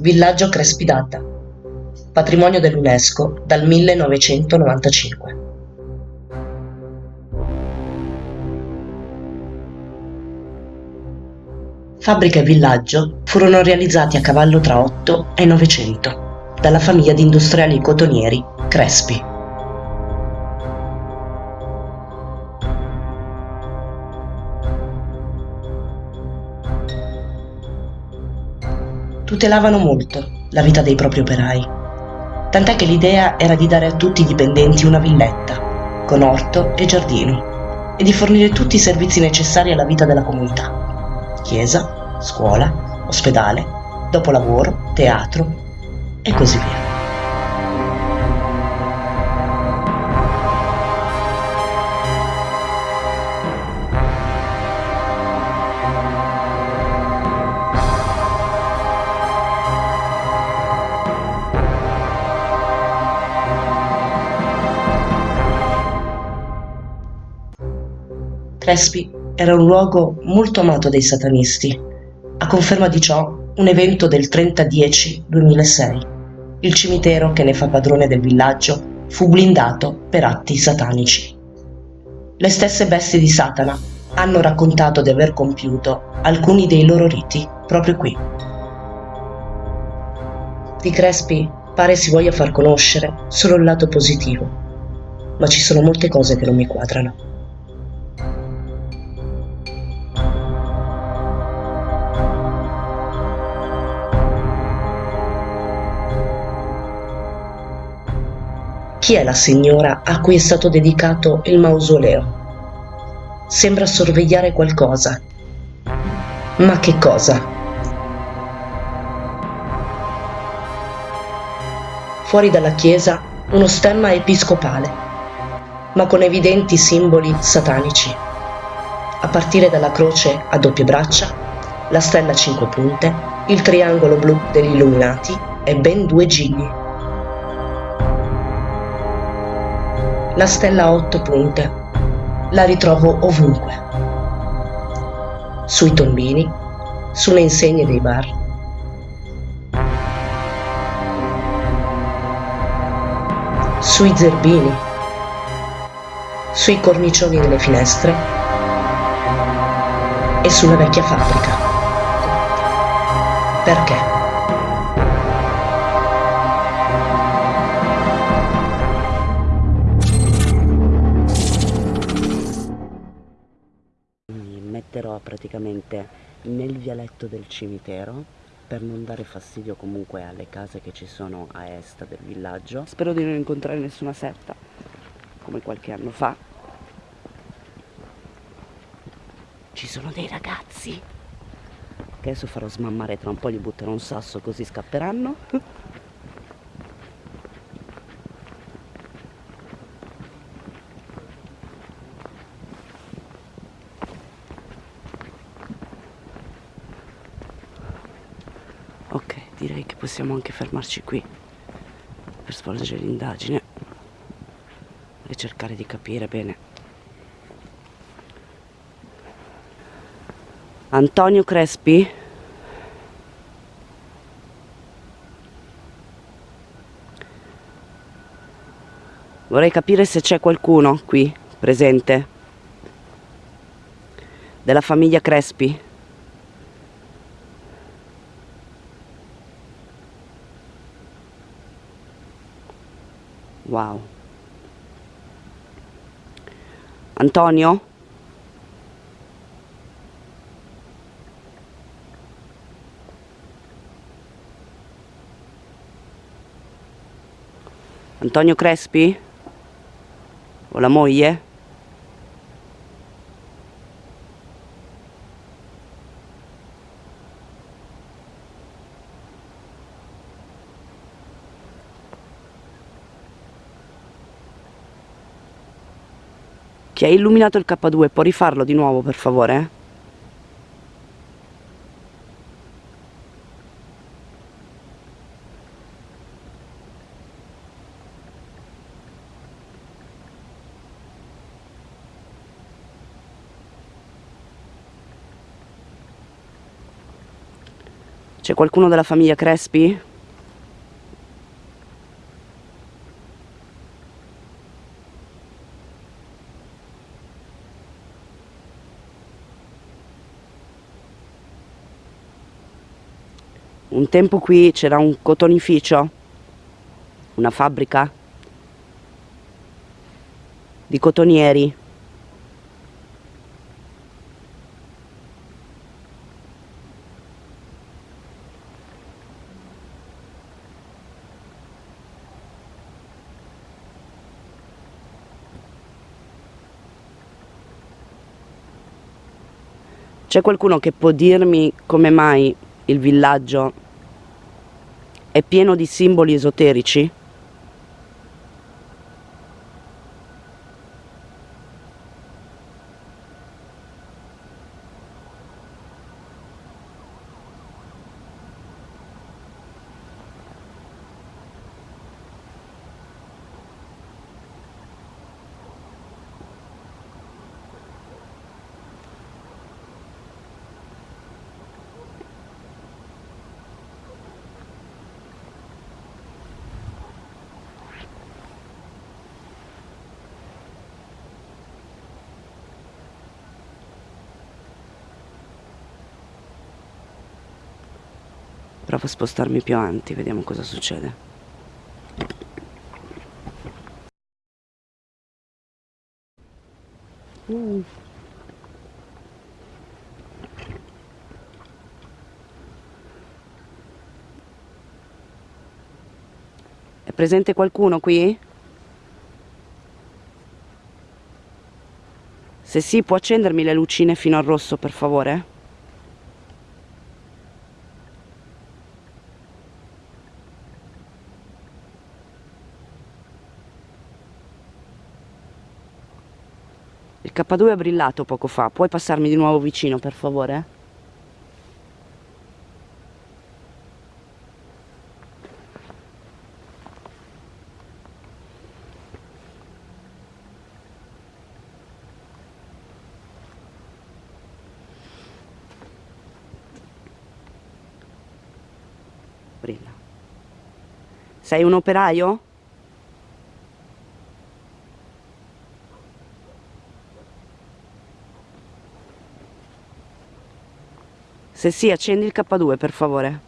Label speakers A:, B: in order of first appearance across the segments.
A: Villaggio Crespidata, patrimonio dell'UNESCO dal 1995. Fabbrica e villaggio furono realizzati a cavallo tra 8 e 900 dalla famiglia di industriali cotonieri Crespi. Tutelavano molto la vita dei propri operai, tant'è che l'idea era di dare a tutti i dipendenti una villetta, con orto e giardino, e di fornire tutti i servizi necessari alla vita della comunità. Chiesa, scuola, ospedale, dopolavoro, teatro e così via. Crespi era un luogo molto amato dai satanisti. A conferma di ciò, un evento del 30-10-2006. Il cimitero che ne fa padrone del villaggio fu blindato per atti satanici. Le stesse bestie di Satana hanno raccontato di aver compiuto alcuni dei loro riti proprio qui. Di Crespi pare si voglia far conoscere solo il lato positivo, ma ci sono molte cose che non mi quadrano. Chi è la signora a cui è stato dedicato il mausoleo? Sembra sorvegliare qualcosa. Ma che cosa? Fuori dalla chiesa uno stemma episcopale, ma con evidenti simboli satanici. A partire dalla croce a doppie braccia, la stella a cinque punte, il triangolo blu degli illuminati e ben due gigli. La stella a otto punte. La ritrovo ovunque. Sui tombini, sulle insegne dei bar. Sui zerbini, sui cornicioni delle finestre e sulla vecchia fabbrica. Perché?
B: Metterò praticamente nel vialetto del cimitero per non dare fastidio comunque alle case che ci sono a est del villaggio. Spero di non incontrare nessuna setta, come qualche anno fa. Ci sono dei ragazzi che adesso farò smammare tra un po', gli butterò un sasso così scapperanno. direi che possiamo anche fermarci qui per svolgere l'indagine e cercare di capire bene. Antonio Crespi? Vorrei capire se c'è qualcuno qui presente della famiglia Crespi. Wow. Antonio? Antonio Crespi? O la moglie? Chi ha illuminato il K2 può rifarlo di nuovo per favore? C'è qualcuno della famiglia Crespi? Un tempo qui c'era un cotonificio, una fabbrica di cotonieri. C'è qualcuno che può dirmi come mai il villaggio è pieno di simboli esoterici? Provo a spostarmi più avanti, vediamo cosa succede. Mm. È presente qualcuno qui? Se sì, può accendermi le lucine fino al rosso, per favore? K2 è brillato poco fa, puoi passarmi di nuovo vicino per favore? Brilla. Sei un operaio? Se sì, accendi il K2 per favore.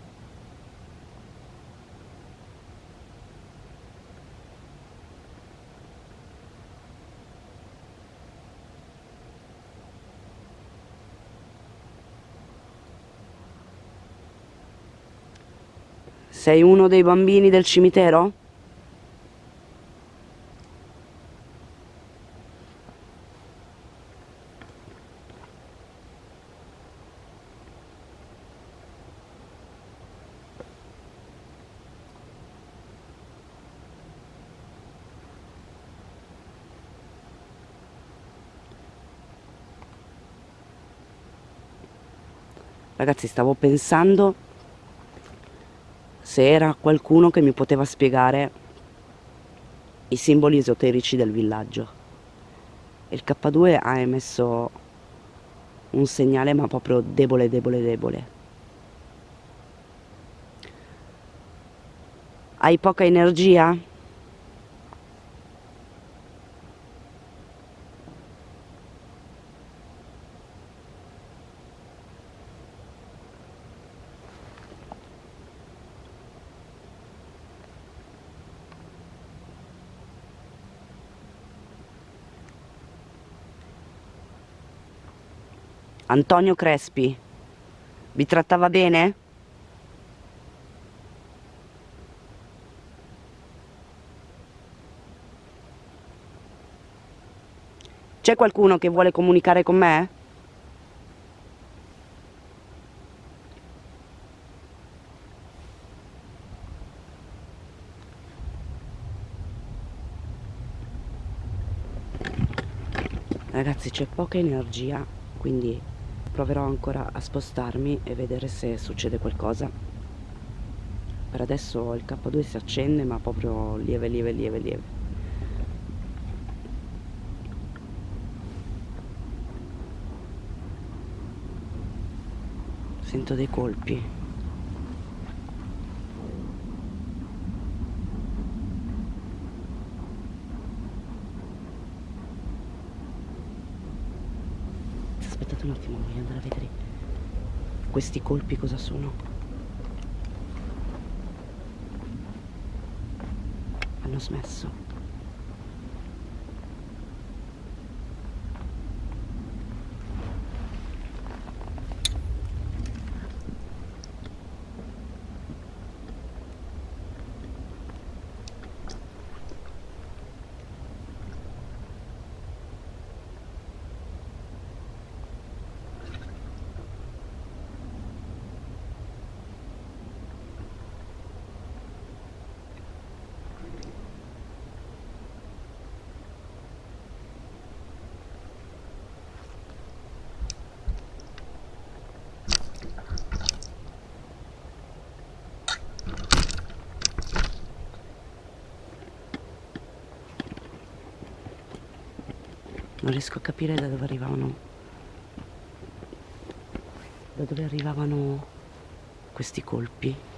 B: Sei uno dei bambini del cimitero? Ragazzi stavo pensando se era qualcuno che mi poteva spiegare i simboli esoterici del villaggio. Il K2 ha emesso un segnale ma proprio debole, debole, debole. Hai poca energia? Antonio Crespi. Vi trattava bene? C'è qualcuno che vuole comunicare con me? Ragazzi c'è poca energia, quindi proverò ancora a spostarmi e vedere se succede qualcosa. Per adesso il K2 si accende ma proprio lieve lieve lieve lieve. Sento dei colpi un attimo, voglio andare a vedere questi colpi cosa sono. Hanno smesso. Non riesco a capire da dove arrivavano. Da dove arrivavano questi colpi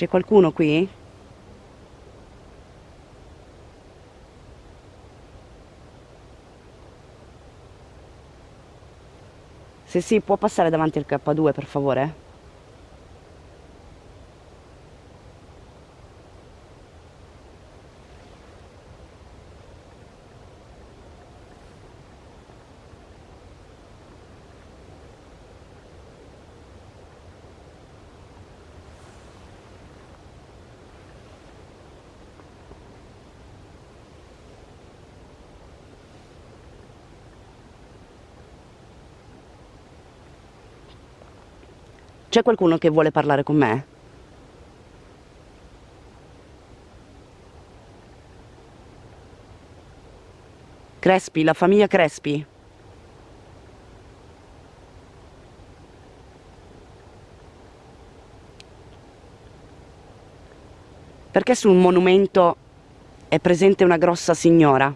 B: C'è qualcuno qui? Se sì, può passare davanti al K2 per favore? C'è qualcuno che vuole parlare con me? Crespi, la famiglia Crespi? Perché sul monumento è presente una grossa signora?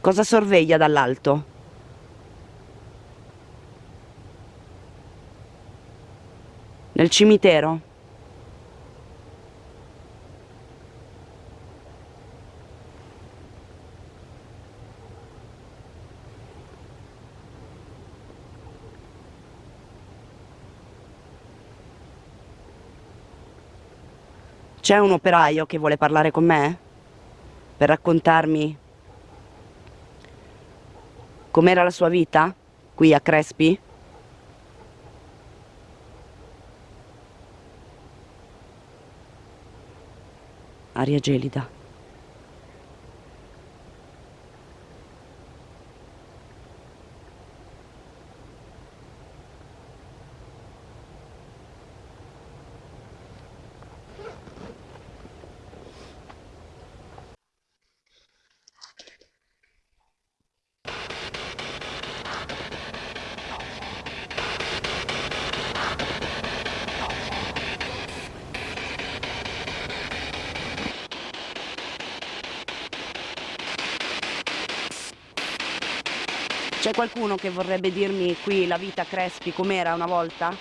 B: Cosa sorveglia dall'alto? Nel cimitero? C'è un operaio che vuole parlare con me? Per raccontarmi com'era la sua vita qui a Crespi? Aria gelida. C'è qualcuno che vorrebbe dirmi qui la vita Crespi com'era una volta?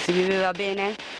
B: Si viveva bene?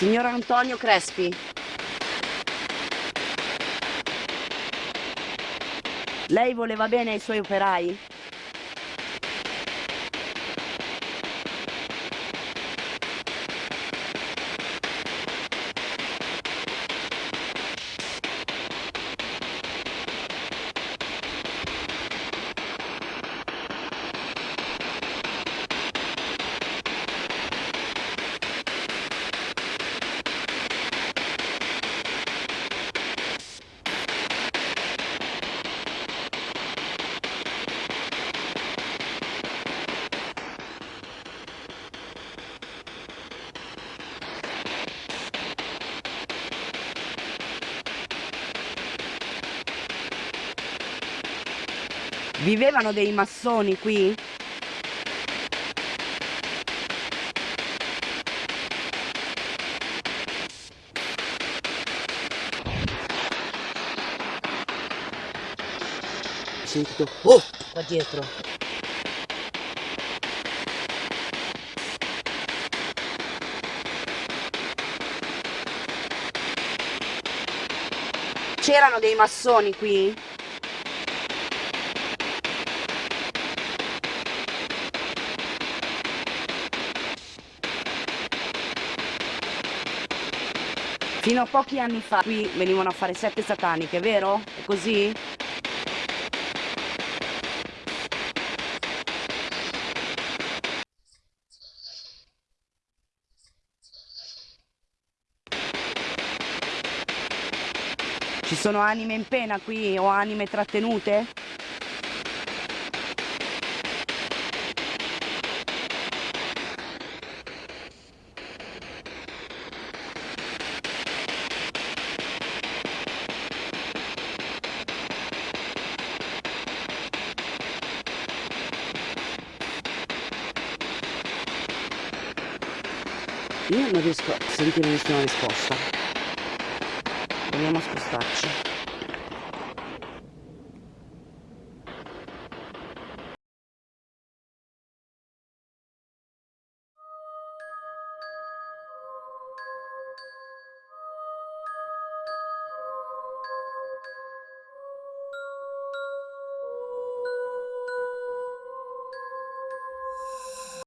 B: Signor Antonio Crespi. Lei voleva bene ai suoi operai? Vivevano dei massoni qui? Sentito... Oh! Qua dietro. C'erano dei massoni qui? Fino a pochi anni fa qui venivano a fare sette sataniche, vero? È così? Ci sono anime in pena qui o anime trattenute? Io non riesco a sentire nessuna risposta. Proviamo a spostarci.